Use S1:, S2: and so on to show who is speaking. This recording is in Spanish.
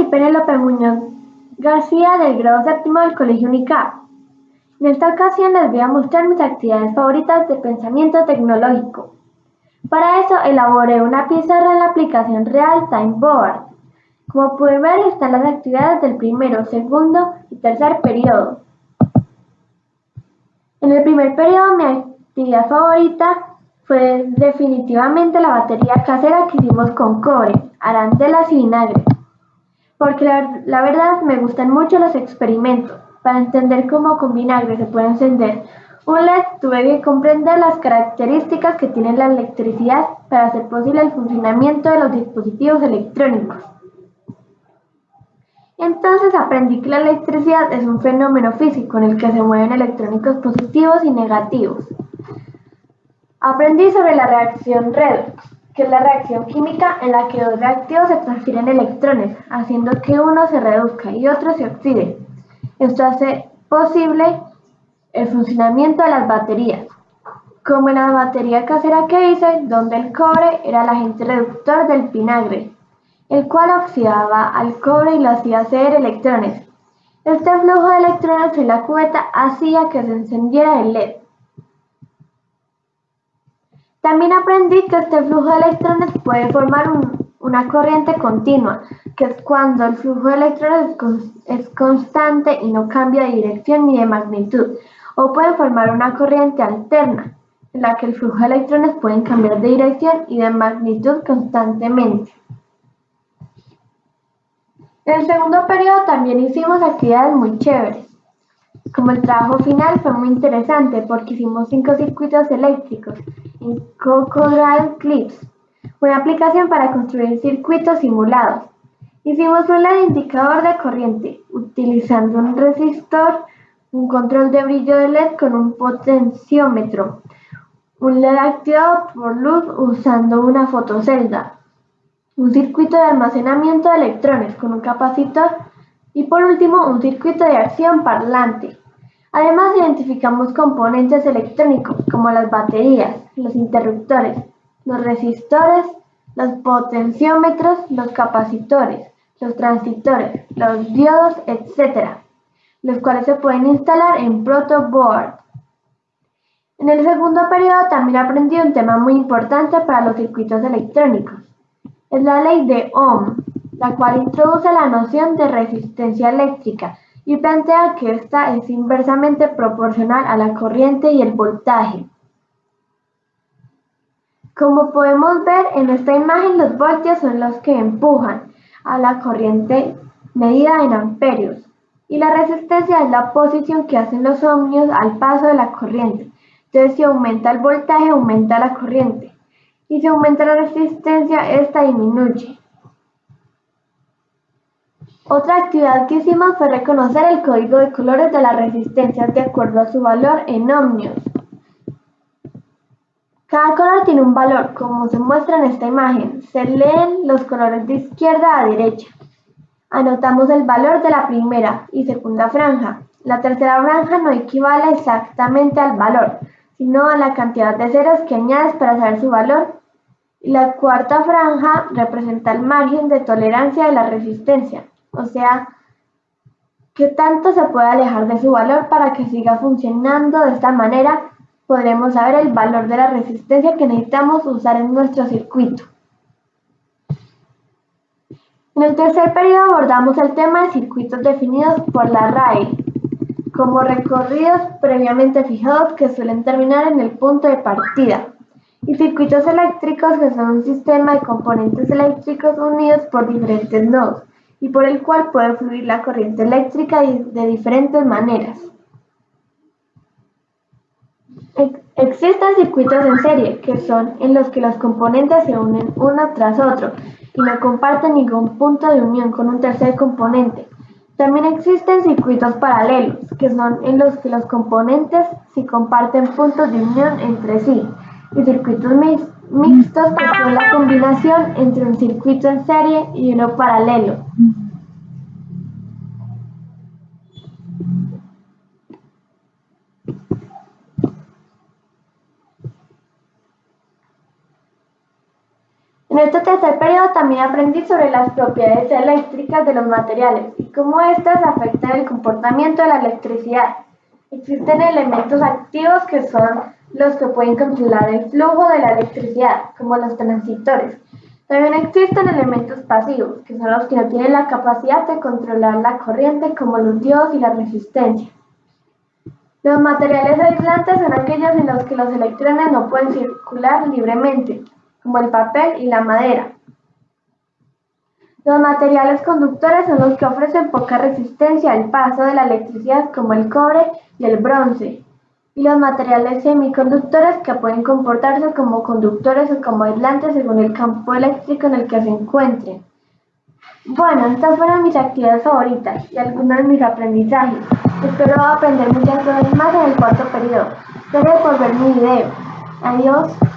S1: y Penélope Muñoz García del grado séptimo del Colegio UNICAP. En esta ocasión les voy a mostrar mis actividades favoritas de pensamiento tecnológico. Para eso elaboré una pizarra en la aplicación Real Time Board. Como pueden ver están las actividades del primero, segundo y tercer periodo. En el primer periodo mi actividad favorita fue definitivamente la batería casera que hicimos con cobre, arandelas y vinagre porque la, verdad me gustan mucho los experimentos. Para entender cómo con vinagre se puede encender un LED, tuve que comprender las características que tiene la electricidad para hacer posible el funcionamiento de los dispositivos electrónicos. Entonces aprendí que la electricidad es un fenómeno físico en el que se mueven electrónicos positivos y negativos. Aprendí sobre la reacción redox, que es la reacción química en la que dos reactivos se transfieren electrones, haciendo que uno se reduzca y otro se oxide. Esto hace posible el funcionamiento de las baterías, como en la batería casera que hice, donde el cobre era el agente reductor del vinagre, el cual oxidaba al cobre y lo hacía ceder electrones. Este flujo de electrones en la cubeta hacía que se encendiera el LED. También aprendí que este flujo de electrones puede formar una corriente continua, que es cuando el flujo de electrones es constante y no cambia de dirección ni de magnitud, o puede formar una corriente alterna, en la que el flujo de electrones pueden cambiar de dirección y de magnitud constantemente. En el segundo periodo también hicimos actividades muy chéveres. Como el trabajo final fue muy interesante porque hicimos cinco circuitos eléctricos en Clips, una aplicación para construir circuitos simulados. Hicimos un indicador de corriente utilizando un resistor, un control de brillo de LED con un potenciómetro, un LED activado por luz usando una fotocelda, un circuito de almacenamiento de electrones con un capacitor y por último un circuito de acción parlante. Además identificamos componentes electrónicos como las baterías, los interruptores, los resistores, los potenciómetros, los capacitores, los transistores, los diodos, etc., los cuales se pueden instalar en protoboard. En el segundo periodo también aprendí un tema muy importante para los circuitos electrónicos. Es la ley de Ohm, la cual introduce la noción de resistencia eléctrica y plantea que ésta es inversamente proporcional a la corriente y el voltaje. Como podemos ver en esta imagen, los voltios son los que empujan a la corriente medida en amperios y la resistencia es la posición que hacen los ohmios al paso de la corriente. Entonces, si aumenta el voltaje, aumenta la corriente. Y si aumenta la resistencia, esta disminuye. Otra actividad que hicimos fue reconocer el código de colores de las resistencias de acuerdo a su valor en ohmios. Cada color tiene un valor, como se muestra en esta imagen. Se leen los colores de izquierda a derecha. Anotamos el valor de la primera y segunda franja. La tercera franja no equivale exactamente al valor, sino a la cantidad de ceros que añades para saber su valor. Y la cuarta franja representa el margen de tolerancia de la resistencia. O sea, ¿qué tanto se puede alejar de su valor para que siga funcionando de esta manera? Podremos saber el valor de la resistencia que necesitamos usar en nuestro circuito. En el tercer periodo abordamos el tema de circuitos definidos por la RAE, como recorridos previamente fijados que suelen terminar en el punto de partida, y circuitos eléctricos que son un sistema de componentes eléctricos unidos por diferentes nodos y por el cual puede fluir la corriente eléctrica de diferentes maneras. Existen circuitos en serie, que son en los que los componentes se unen uno tras otro y no comparten ningún punto de unión con un tercer componente. También existen circuitos paralelos, que son en los que los componentes sí comparten puntos de unión entre sí, y circuitos mixtos que son la combinación entre un circuito en serie y uno paralelo. En este tercer periodo también aprendí sobre las propiedades eléctricas de los materiales y cómo éstas afectan el comportamiento de la electricidad. Existen elementos activos que son los que pueden controlar el flujo de la electricidad, como los transistores. También existen elementos pasivos, que son los que no tienen la capacidad de controlar la corriente, como los diodos y la resistencia. Los materiales aislantes son aquellos en los que los electrones no pueden circular libremente, como el papel y la madera. Los materiales conductores son los que ofrecen poca resistencia al paso de la electricidad, como el cobre y el bronce y los materiales semiconductores que pueden comportarse como conductores o como aislantes según el campo eléctrico en el que se encuentren. Bueno, estas fueron mis actividades favoritas y algunos de mis aprendizajes. Espero aprender muchas cosas más en el cuarto periodo. Gracias por ver mi video. Adiós.